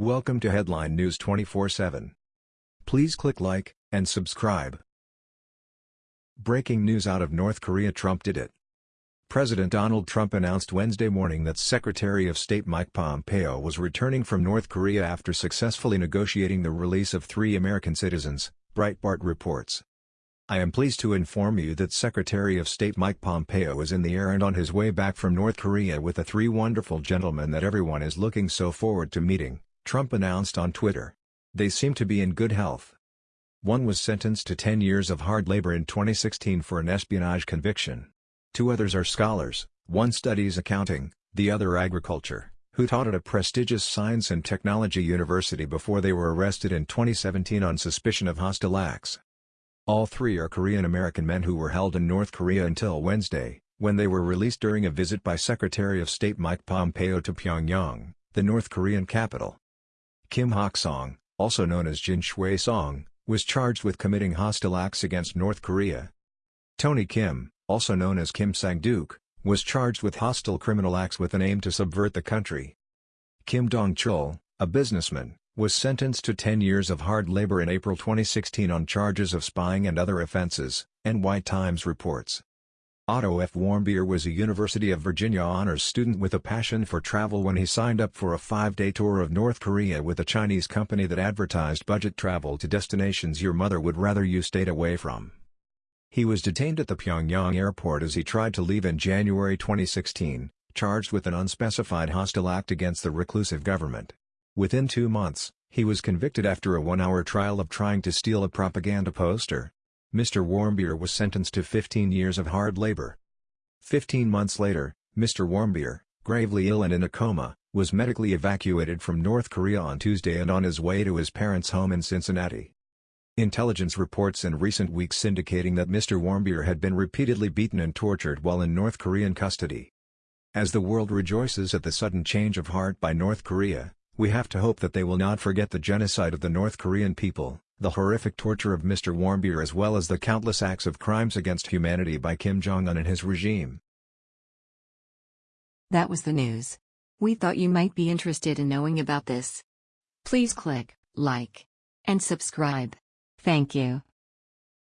Welcome to Headline News 24/7. Please click like and subscribe. Breaking news out of North Korea Trump did it. President Donald Trump announced Wednesday morning that Secretary of State Mike Pompeo was returning from North Korea after successfully negotiating the release of three American citizens, Breitbart reports. I am pleased to inform you that Secretary of State Mike Pompeo is in the air and on his way back from North Korea with the three wonderful gentlemen that everyone is looking so forward to meeting. Trump announced on Twitter. They seem to be in good health. One was sentenced to 10 years of hard labor in 2016 for an espionage conviction. Two others are scholars, one studies accounting, the other agriculture, who taught at a prestigious science and technology university before they were arrested in 2017 on suspicion of hostile acts. All three are Korean-American men who were held in North Korea until Wednesday, when they were released during a visit by Secretary of State Mike Pompeo to Pyongyang, the North Korean capital. Kim Hak-song, also known as Jin Xue-song, was charged with committing hostile acts against North Korea. Tony Kim, also known as Kim Sang-duk, was charged with hostile criminal acts with an aim to subvert the country. Kim Dong-chul, a businessman, was sentenced to 10 years of hard labor in April 2016 on charges of spying and other offenses, NY Times reports. Otto F. Warmbier was a University of Virginia honors student with a passion for travel when he signed up for a five-day tour of North Korea with a Chinese company that advertised budget travel to destinations your mother would rather you stayed away from. He was detained at the Pyongyang airport as he tried to leave in January 2016, charged with an unspecified hostile act against the reclusive government. Within two months, he was convicted after a one-hour trial of trying to steal a propaganda poster. Mr. Warmbier was sentenced to 15 years of hard labor. Fifteen months later, Mr. Warmbier, gravely ill and in a coma, was medically evacuated from North Korea on Tuesday and on his way to his parents' home in Cincinnati. Intelligence reports in recent weeks indicating that Mr. Warmbier had been repeatedly beaten and tortured while in North Korean custody. As the world rejoices at the sudden change of heart by North Korea, we have to hope that they will not forget the genocide of the North Korean people the horrific torture of Mr. Warmbier as well as the countless acts of crimes against humanity by Kim Jong-un and his regime. That was the news. We thought you might be interested in knowing about this. Please click like and subscribe. Thank you.